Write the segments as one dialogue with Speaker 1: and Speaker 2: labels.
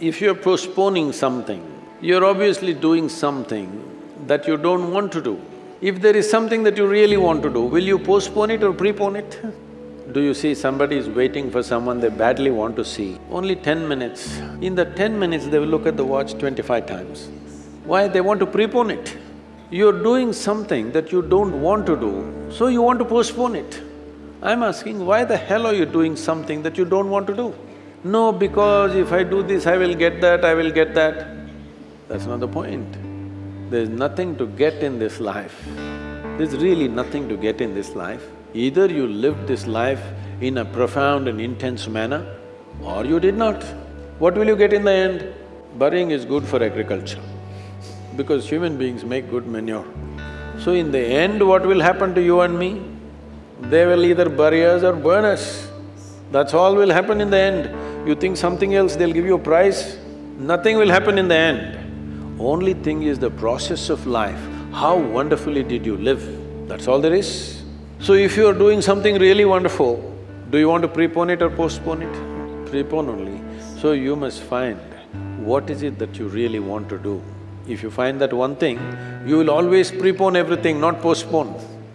Speaker 1: If you're postponing something, you're obviously doing something that you don't want to do. If there is something that you really want to do, will you postpone it or prepone it? Do you see somebody is waiting for someone they badly want to see, only ten minutes. In the ten minutes, they will look at the watch twenty-five times. Why? They want to prepone it. You're doing something that you don't want to do, so you want to postpone it. I'm asking, why the hell are you doing something that you don't want to do? No, because if I do this, I will get that, I will get that. That's not the point. There's nothing to get in this life. There's really nothing to get in this life. Either you lived this life in a profound and intense manner, or you did not. What will you get in the end? Burying is good for agriculture, because human beings make good manure. So in the end, what will happen to you and me? They will either bury us or burn us. That's all will happen in the end. You think something else, they'll give you a prize? Nothing will happen in the end. Only thing is the process of life, how wonderfully did you live, that's all there is. So if you are doing something really wonderful, do you want to prepone it or postpone it? Prepone only. So you must find what is it that you really want to do. If you find that one thing, you will always prepone everything, not postpone.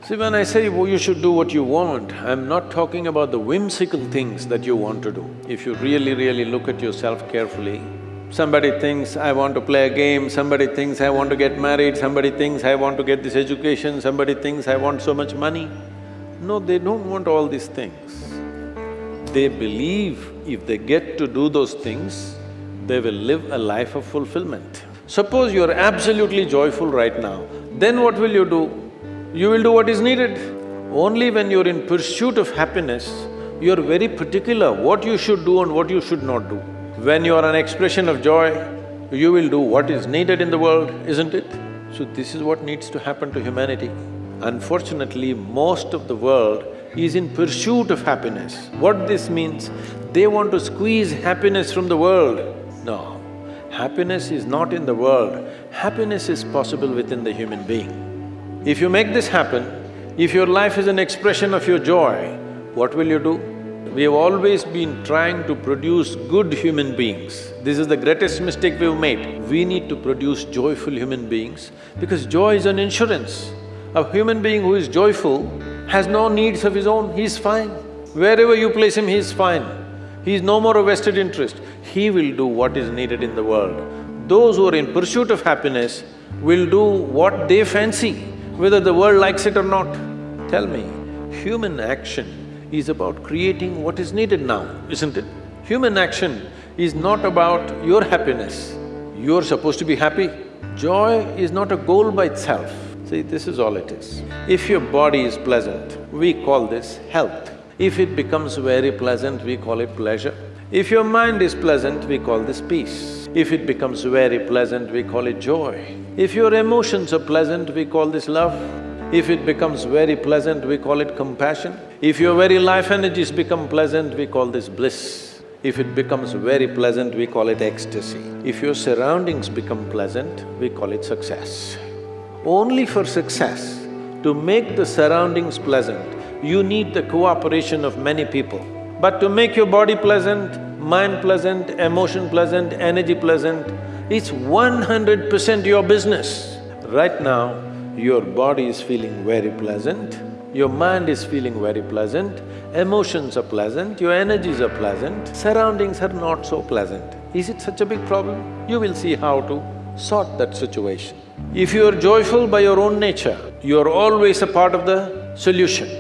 Speaker 1: See, when I say well, you should do what you want, I'm not talking about the whimsical things that you want to do. If you really, really look at yourself carefully, somebody thinks, I want to play a game, somebody thinks, I want to get married, somebody thinks, I want to get this education, somebody thinks, I want so much money. No, they don't want all these things. They believe if they get to do those things, they will live a life of fulfillment. Suppose you're absolutely joyful right now, then what will you do? You will do what is needed. Only when you're in pursuit of happiness, you're very particular what you should do and what you should not do. When you are an expression of joy, you will do what is needed in the world, isn't it? So this is what needs to happen to humanity. Unfortunately, most of the world is in pursuit of happiness. What this means, they want to squeeze happiness from the world. No, happiness is not in the world, happiness is possible within the human being. If you make this happen, if your life is an expression of your joy, what will you do? We have always been trying to produce good human beings. This is the greatest mistake we've made. We need to produce joyful human beings because joy is an insurance. A human being who is joyful has no needs of his own, he's fine. Wherever you place him, he's fine. He's no more a vested interest. He will do what is needed in the world. Those who are in pursuit of happiness will do what they fancy whether the world likes it or not. Tell me, human action is about creating what is needed now, isn't it? Human action is not about your happiness, you're supposed to be happy. Joy is not a goal by itself. See, this is all it is. If your body is pleasant, we call this health. If it becomes very pleasant, we call it pleasure. If your mind is pleasant, we call this peace. If it becomes very pleasant, we call it joy. If your emotions are pleasant, we call this love. If it becomes very pleasant, we call it compassion. If your very life energies become pleasant, we call this bliss. If it becomes very pleasant, we call it ecstasy. If your surroundings become pleasant, we call it success. Only for success, to make the surroundings pleasant, you need the cooperation of many people. But to make your body pleasant, mind pleasant, emotion pleasant, energy pleasant, it's one hundred percent your business. Right now, your body is feeling very pleasant, your mind is feeling very pleasant, emotions are pleasant, your energies are pleasant, surroundings are not so pleasant. Is it such a big problem? You will see how to sort that situation. If you are joyful by your own nature, you are always a part of the solution.